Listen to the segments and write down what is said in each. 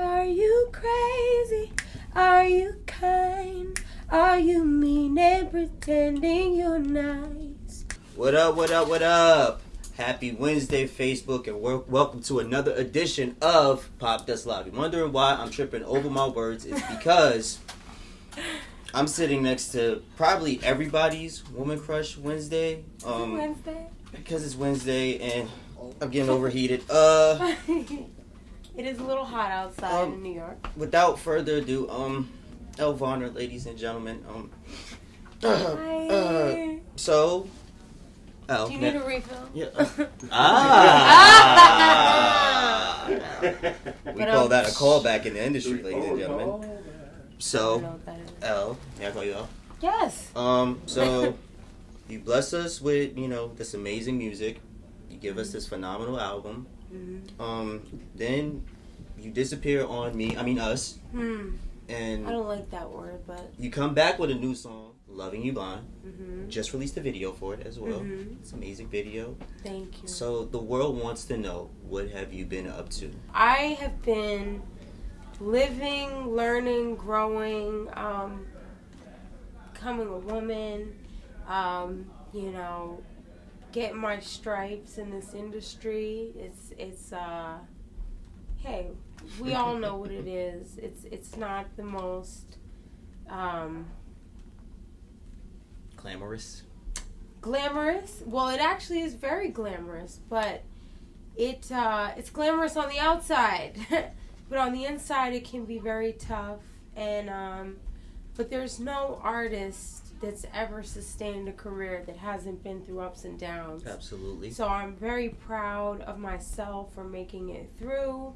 Are you crazy? Are you kind? Are you mean and pretending you're nice? What up, what up, what up? Happy Wednesday, Facebook, and welcome to another edition of Popdust Live. You're wondering why I'm tripping over my words? It's because I'm sitting next to probably everybody's Woman Crush Wednesday. Um, Wednesday. because it's Wednesday and I'm getting overheated. Uh, it is a little hot outside Um, in New York. without further ado, um, Elle Varner, ladies and gentlemen, um, Hi. uh, so, Elle, Do you ne- need a refill? Yeah. Ah. we But, call um, that a callback in the industry, ladies and gentlemen. I don't know So, what that is. L, may I call you L? Yes. Um, so you bless us with you know this amazing music. You give us this phenomenal album. Hmm Um, then you disappear on me. I mean us, Hmm. and I don't like that word, but. you come back with a new song, "Loving You Blind." hmm Just released a video for it as well. Mhm. It's an amazing video. Thank you. So the world wants to know what have you been up to? I have been living, learning, growing, um, becoming a woman, um, you know, getting my stripes in this industry. It's it's uh hey, we all know what it is. It's it's not the most um Glamorous. glamorous. Well, it actually is very glamorous, but it uh, it's glamorous on the outside, but on the inside it can be very tough. And um, but there's no artist that's ever sustained a career that hasn't been through ups and downs. Absolutely. So I'm very proud of myself for making it through.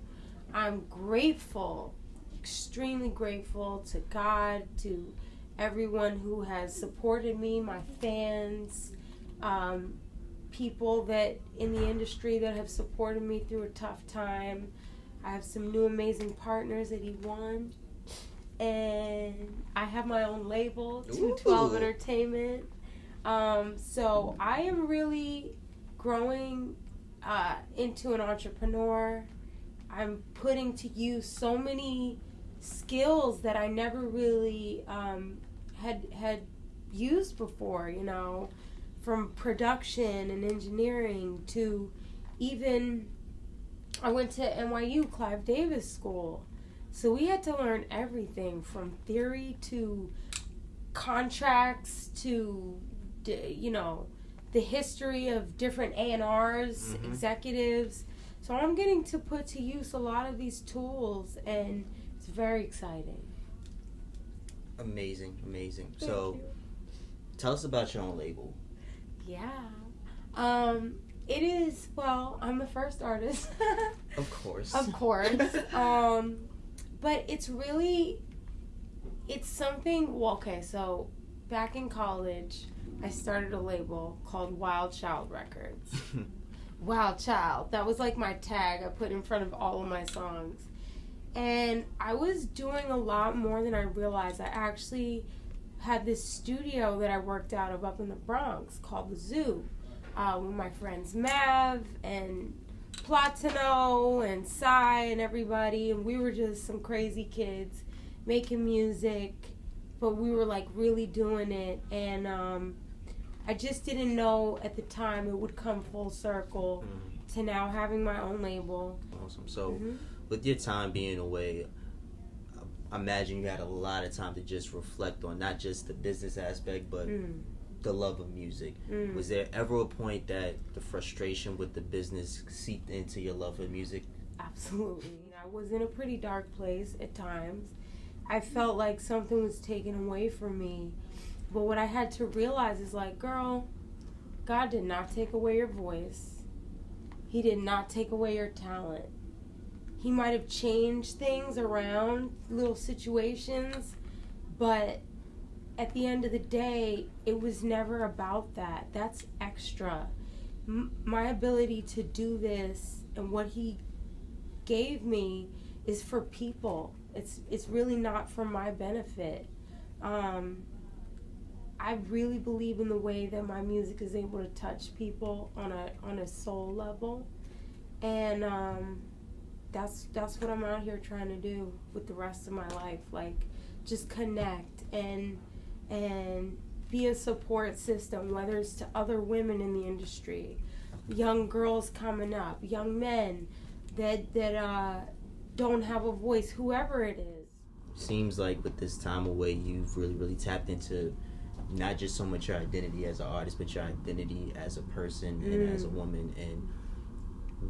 I'm grateful, extremely grateful to God, to everyone who has supported me, my fans, um, people that in the industry that have supported me through a tough time. I have some new amazing partners at eOne. And I have my own label, 212 Ooh. Entertainment. Um, so I am really growing uh, into an entrepreneur. I'm putting to use so many skills that I never really um, had had used before. You know, from production and engineering to even I went to NYU Clive Davis School, so we had to learn everything from theory to contracts to you know the history of different A&Rs, Mhm. executives. So I'm getting to put to use a lot of these tools and it's very exciting. Amazing, amazing. Thank so you. tell us about your own label. yeah. Um it is well, I'm the first artist. Of course. of course. um but it's really it's something well okay, so back in college I started a label called Wild Child Records. Wild Child. That was like my tag I put in front of all of my songs. And I was doing a lot more than I realized. I actually had this studio that I worked out of up in the Bronx called the Zoo uh, with my friends Mav and Platino and Psy and everybody. And we were just some crazy kids making music, but we were like really doing it. And um, I just didn't know at the time it would come full circle Mhm. to now having my own label. Awesome. So, Mhm. with your time being away, I imagine you had a lot of time to just reflect on not just the business aspect, but Mm, the love of music. mm. Was there ever a point that the frustration with the business seeped into your love of music? Absolutely. I was in a pretty dark place at times. I felt like something was taken away from me. But what I had to realize is like, girl, God did not take away your voice. He did not take away your talent. He might have changed things around, little situations, but at the end of the day, it was never about that. That's extra. M- my ability to do this and what he gave me is for people. It's it's really not for my benefit. Um, I really believe in the way that my music is able to touch people on a on a soul level, and um, that's that's what I'm out here trying to do with the rest of my life. Like just connect and and be a support system, whether it's to other women in the industry, young girls coming up, young men that that uh, don't have a voice, whoever it is. Seems like with this time away, you've really, really tapped into not just so much your identity as an artist, but your identity as a person mm. and as a woman. And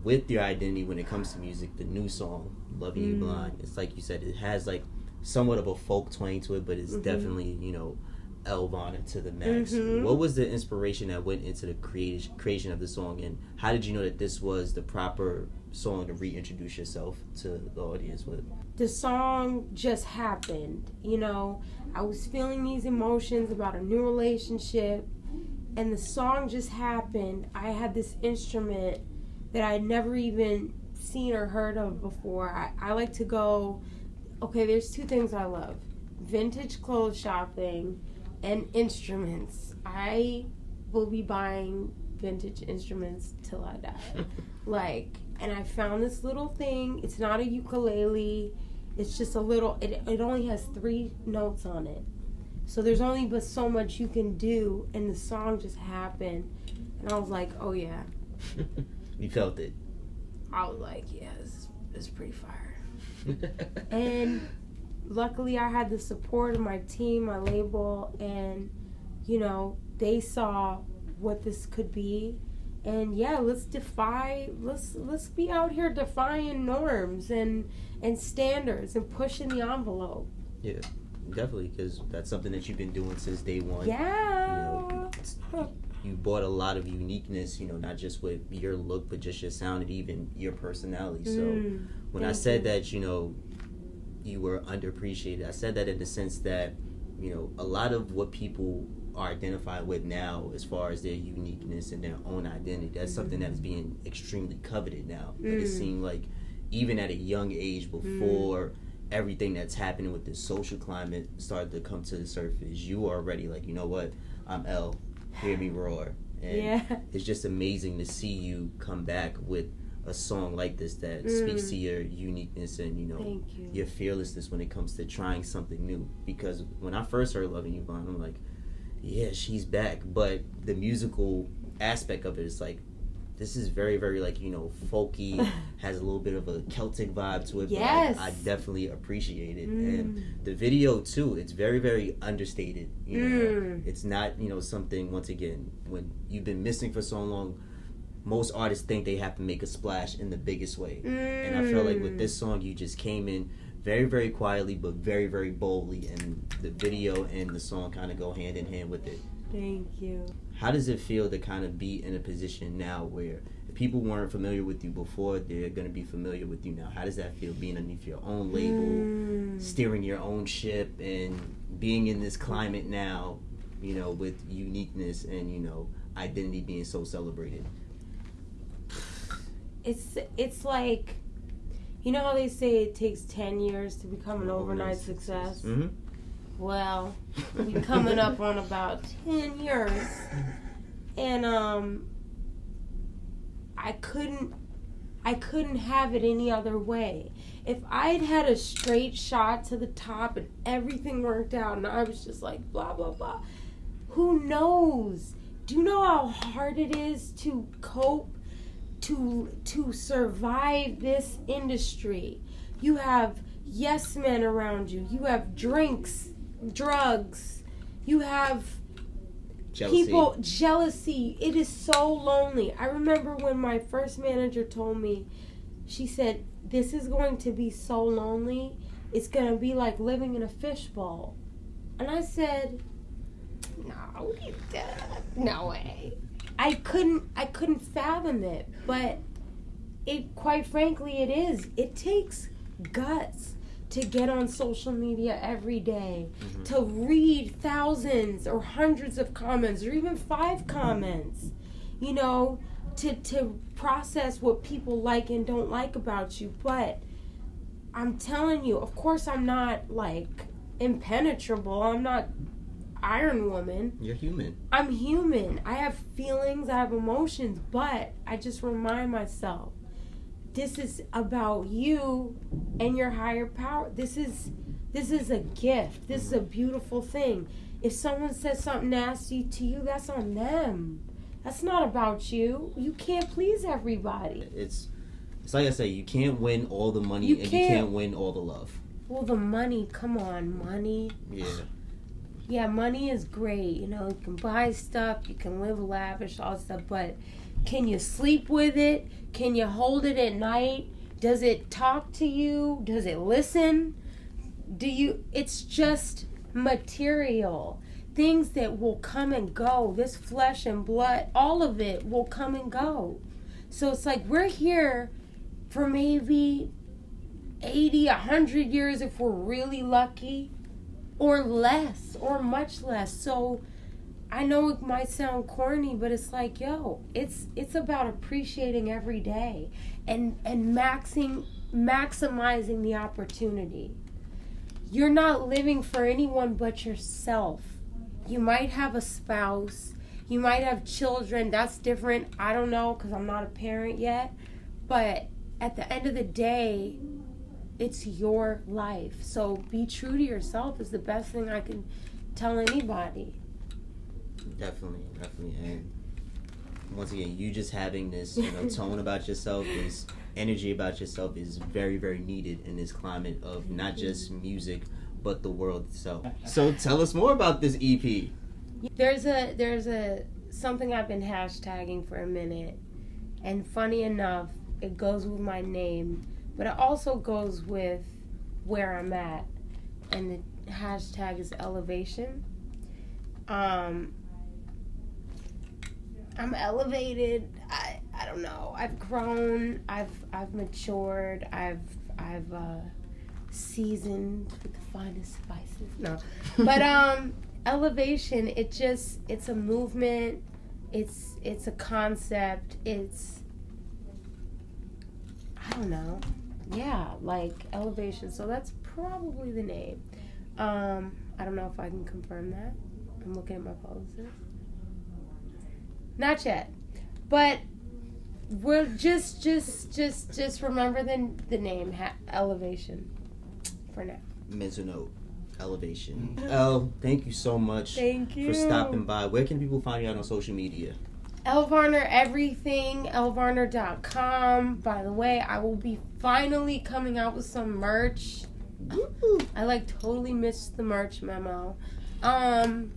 with your identity, when it comes to music, the new song "Loving mm. You Blind," it's like you said, it has like somewhat of a folk twang to it, but it's mm-hmm. definitely you know Elle Varner to the max. Mm-hmm. What was the inspiration that went into the creation creation of the song, and how did you know that this was the proper song to reintroduce yourself to the audience with? The song just happened. You know, I was feeling these emotions about a new relationship, and the song just happened. I had this instrument that I had never even seen or heard of before. I, I like to go. Okay, there's two things I love vintage clothes shopping and instruments. I will be buying vintage instruments till I die. like, and I found this little thing. It's not a ukulele. It's just a little. It it only has three notes on it, so there's only but so much you can do. And the song just happened, and I was like, oh yeah. you felt it. I was like, yeah, it's, it's pretty fire. and luckily I had the support of my team, my label, and you know they saw what this could be. And yeah, let's defy. Let's let's be out here defying norms and and standards and pushing the envelope. Yeah, definitely, because that's something that you've been doing since day one. Yeah. You, know, you brought a lot of uniqueness, you know, not just with your look, but just your sound and even your personality. So mm, when I said you. that, you know, you were underappreciated. I said that in the sense that, you know, a lot of what people are identified with now as far as their uniqueness and their own identity, that's mm-hmm. something that is being extremely coveted now. Mm. But it seemed like even at a young age before mm. everything that's happening with the social climate started to come to the surface, you were already like, you know what, I'm L, hear me roar. And yeah. it's just amazing to see you come back with a song like this that mm. speaks to your uniqueness and you know you. your fearlessness when it comes to trying something new. Because when I first heard "Loving You Blind," I'm like, yeah, she's back. But the musical aspect of it is like, this is very, very like you know folky, has a little bit of a Celtic vibe to it. Yes, I, I, definitely appreciate it, mm. and the video too. It's very, very understated. You know, mm. it's not you know something. Once again, when you've been missing for so long most artists think they have to make a splash in the biggest way. Mm. And I feel like with this song, you just came in very, very quietly, but very, very boldly. And the video and the song kind of go hand in hand with it. Thank you. How does it feel to kind of be in a position now where people weren't familiar with you before, they're going to be familiar with you now? How does that feel being underneath your own label, mm. steering your own ship, and being in this climate now, you know, with uniqueness and, you know, identity being so celebrated? It's it's like you know how they say it takes 10 years to become an overnight success. mm-hmm. well we're coming up on about 10 years. And um i couldn't i couldn't have it any other way. If i'd had a straight shot to the top and everything worked out and i was just like blah blah blah. Who knows? Do you know how hard it is to cope to to survive this industry. You have yes men around you. You have drinks, drugs. You have jealousy. people jealousy. It is so lonely. I remember when my first manager told me, she said, "This is going to be so lonely. It's going to be like living in a fishbowl." And I said, "No, no way." I couldn't I couldn't fathom it, but it quite frankly it is. It takes guts to get on social media every day, mm-hmm. to read thousands or hundreds of comments or even five comments. You know, to to process what people like and don't like about you, but I'm telling you, of course I'm not like impenetrable. I'm not Iron Woman. You're human. I'm human. I have feelings, I have emotions, but I just remind myself this is about you and your higher power. This is this is a gift. This is a beautiful thing. If someone says something nasty to you, that's on them. That's not about you. You can't please everybody. It's it's like I say, you can't win all the money You and you can't. can't win all the love. Well, the money, come on, money. Yeah. Yeah, money is great. You know, you can buy stuff, you can live lavish, all stuff, but can you sleep with it? Can you hold it at night? Does it talk to you? Does it listen? Do you it's just material. Things that will come and go. This flesh and blood, all of it will come and go. So it's like we're here for maybe 80, 100 years if we're really lucky or less or much less. So i know it might sound corny but it's like yo it's it's about appreciating every day and and maxing maximizing the opportunity. You're not living for anyone but yourself. You might have a spouse. You might have children. That's different. I don't know because i'm not a parent yet. But at the end of the day it's your life. So be true to yourself is the best thing I can tell anybody. Definitely, definitely. And once again, you just having this, you know, tone about yourself, this energy about yourself is very, very needed in this climate of not just music, but the world itself. So tell us more about this EP. There's a there's a something I've been hashtagging for a minute. And funny enough, it goes with my name, but it also goes with where I'm at. And the hashtag is elevation. Um I'm elevated. I I don't know. I've grown. I've I've matured. I've I've uh, seasoned with the finest spices. No, but um, elevation. It just it's a movement. It's it's a concept. It's I don't know. Yeah, like elevation. So that's probably the name. Um, I don't know if I can confirm that. I'm looking at my publicist. Not yet, but we'll just just just just remember the the name ha- elevation for now. Mental elevation. Elle, thank you so much Thank you for stopping by. Where can people find you out on social media? ElleVarner everything, ellevarner.com. By the way, I will be finally coming out with some merch. I like totally missed the merch memo. Um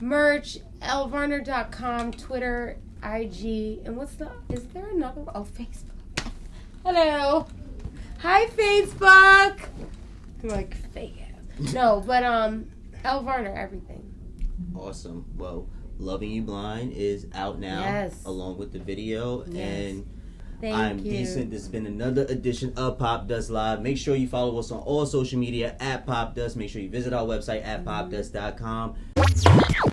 merch, ellevarner.com, Twitter, IG, and what's the is there another oh Facebook. Hello. Hi Facebook. Like fake ass. No, but um ElleVarner everything. Awesome. Well, Loving You Blind is out now, Yes. along with the video, Yes. and Thank I'm you. decent. This has been another edition of Popdust Live. Make sure you follow us on all social media at Popdust. Make sure you visit our website at mm-hmm. popdust.com.